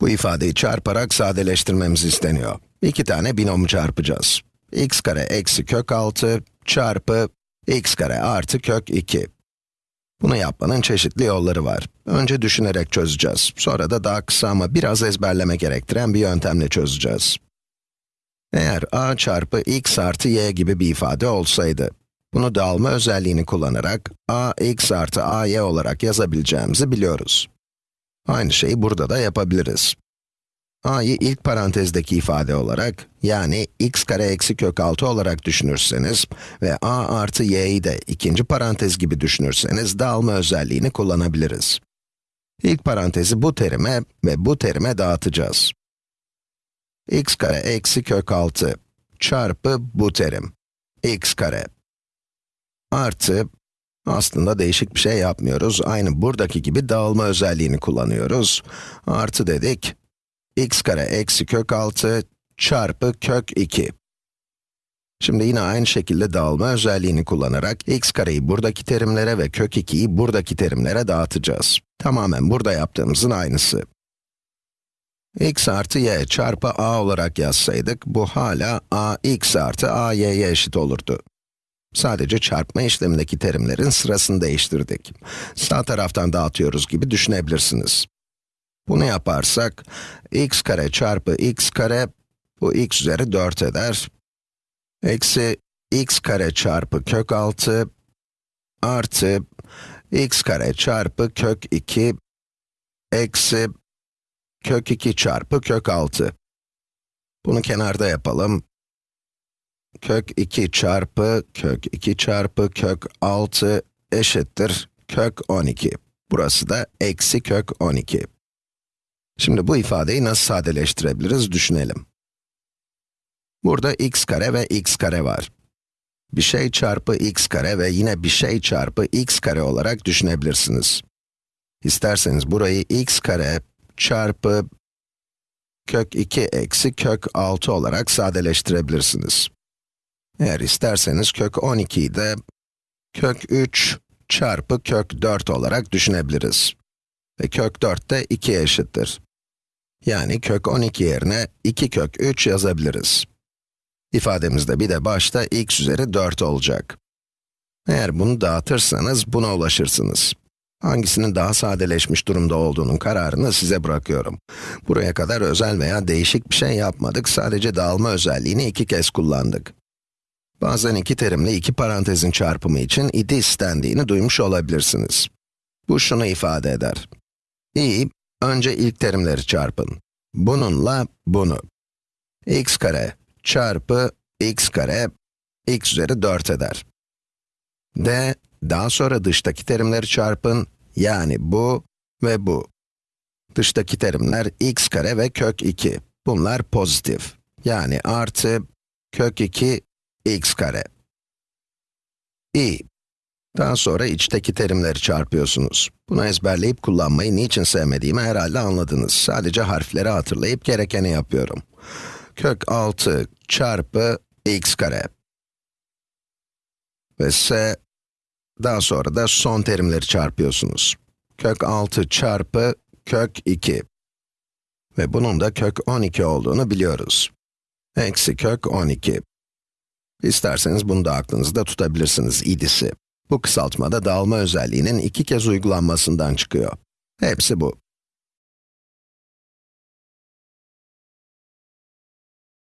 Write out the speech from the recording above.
Bu ifadeyi çarparak sadeleştirmemiz isteniyor. İki tane binomu çarpacağız. x kare eksi kök 6 çarpı x kare artı kök 2. Bunu yapmanın çeşitli yolları var. Önce düşünerek çözeceğiz. Sonra da daha kısa ama biraz ezberleme gerektiren bir yöntemle çözeceğiz. Eğer a çarpı x artı y gibi bir ifade olsaydı, bunu dağılma özelliğini kullanarak a x artı a y olarak yazabileceğimizi biliyoruz. Aynı şeyi burada da yapabiliriz. a'yı ilk parantezdeki ifade olarak, yani x kare eksi kök 6 olarak düşünürseniz ve a artı y'yi de ikinci parantez gibi düşünürseniz dağılma özelliğini kullanabiliriz. İlk parantezi bu terime ve bu terime dağıtacağız. x kare eksi kök 6 çarpı bu terim, x kare artı aslında değişik bir şey yapmıyoruz. Aynı buradaki gibi dağılma özelliğini kullanıyoruz. Artı dedik. x kare eksi kök 6 çarpı kök 2. Şimdi yine aynı şekilde dağılma özelliğini kullanarak x kareyi buradaki terimlere ve kök 2'yi buradaki terimlere dağıtacağız. Tamamen burada yaptığımızın aynısı. x artı y çarpı a olarak yazsaydık, bu hala a x artı a y'ye eşit olurdu. Sadece çarpma işlemindeki terimlerin sırasını değiştirdik. Sağ taraftan dağıtıyoruz gibi düşünebilirsiniz. Bunu yaparsak, x kare çarpı x kare, bu x üzeri 4 eder. Eksi x kare çarpı kök 6, artı x kare çarpı kök 2, eksi kök 2 çarpı kök 6. Bunu kenarda yapalım kök 2 çarpı kök 2 çarpı kök 6 eşittir kök 12. Burası da eksi kök 12. Şimdi bu ifadeyi nasıl sadeleştirebiliriz düşünelim. Burada x kare ve x kare var. Bir şey çarpı x kare ve yine bir şey çarpı x kare olarak düşünebilirsiniz. İsterseniz burayı x kare çarpı kök 2 eksi kök 6 olarak sadeleştirebilirsiniz. Eğer isterseniz kök 12'yi de kök 3 çarpı kök 4 olarak düşünebiliriz. Ve kök 4 de 2'ye eşittir. Yani kök 12 yerine 2 kök 3 yazabiliriz. İfademizde bir de başta x üzeri 4 olacak. Eğer bunu dağıtırsanız buna ulaşırsınız. Hangisinin daha sadeleşmiş durumda olduğunun kararını size bırakıyorum. Buraya kadar özel veya değişik bir şey yapmadık, sadece dağılma özelliğini iki kez kullandık. Bazen iki terimle iki parantezin çarpımı için idi istendiğini duymuş olabilirsiniz. Bu şunu ifade eder. i, önce ilk terimleri çarpın. Bununla bunu. x kare çarpı x kare, x üzeri 4 eder. d, daha sonra dıştaki terimleri çarpın, yani bu ve bu. Dıştaki terimler x kare ve kök 2. Bunlar pozitif. Yani artı kök 2 x kare. i. Daha sonra içteki terimleri çarpıyorsunuz. Bunu ezberleyip kullanmayı niçin sevmediğimi herhalde anladınız. Sadece harfleri hatırlayıp gerekeni yapıyorum. Kök 6 çarpı x kare. Ve s, daha sonra da son terimleri çarpıyorsunuz. Kök 6 çarpı kök 2. Ve bunun da kök 12 olduğunu biliyoruz. Eksi kök 12. İsterseniz bunu da aklınızda tutabilirsiniz, idisi. Bu kısaltmada dağılma özelliğinin iki kez uygulanmasından çıkıyor. Hepsi bu.